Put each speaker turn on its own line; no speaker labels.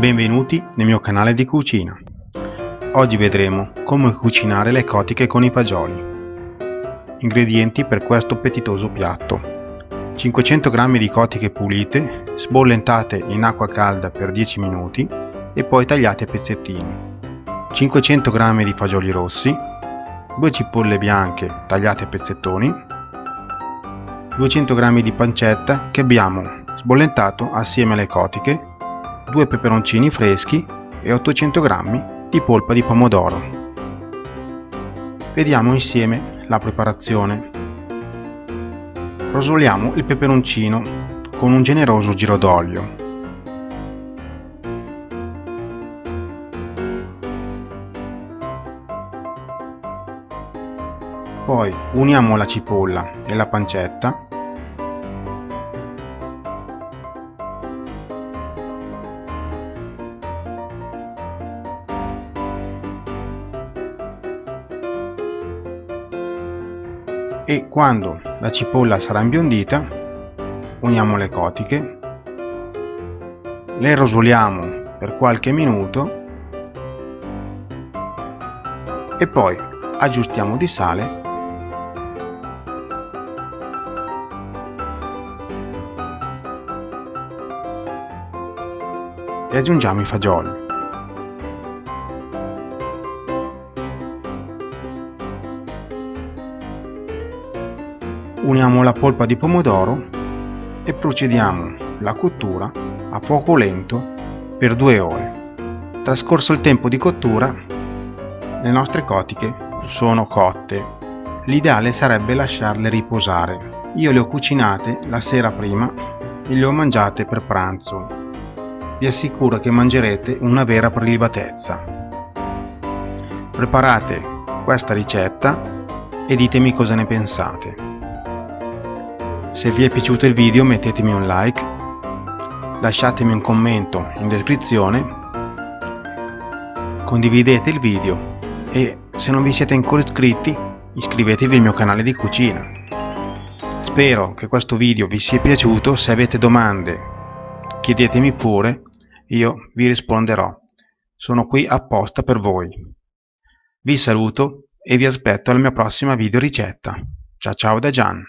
Benvenuti nel mio canale di cucina. Oggi vedremo come cucinare le cotiche con i fagioli. Ingredienti per questo appetitoso piatto. 500 g di cotiche pulite, sbollentate in acqua calda per 10 minuti e poi tagliate a pezzettini. 500 g di fagioli rossi, 2 cipolle bianche tagliate a pezzettoni, 200 g di pancetta che abbiamo sbollentato assieme alle cotiche 2 peperoncini freschi e 800 g di polpa di pomodoro. Vediamo insieme la preparazione. Rosoliamo il peperoncino con un generoso giro d'olio. Poi uniamo la cipolla e la pancetta e quando la cipolla sarà imbiondita uniamo le cotiche le rosoliamo per qualche minuto e poi aggiustiamo di sale. E aggiungiamo i fagioli uniamo la polpa di pomodoro e procediamo la cottura a fuoco lento per due ore. Trascorso il tempo di cottura, le nostre cotiche sono cotte. L'ideale sarebbe lasciarle riposare. Io le ho cucinate la sera prima e le ho mangiate per pranzo. Vi assicuro che mangerete una vera prelibatezza. Preparate questa ricetta e ditemi cosa ne pensate. Se vi è piaciuto il video mettetemi un like, lasciatemi un commento in descrizione, condividete il video e se non vi siete ancora iscritti iscrivetevi al mio canale di cucina. Spero che questo video vi sia piaciuto, se avete domande chiedetemi pure, io vi risponderò. Sono qui apposta per voi. Vi saluto e vi aspetto alla mia prossima video ricetta. Ciao ciao da Gian.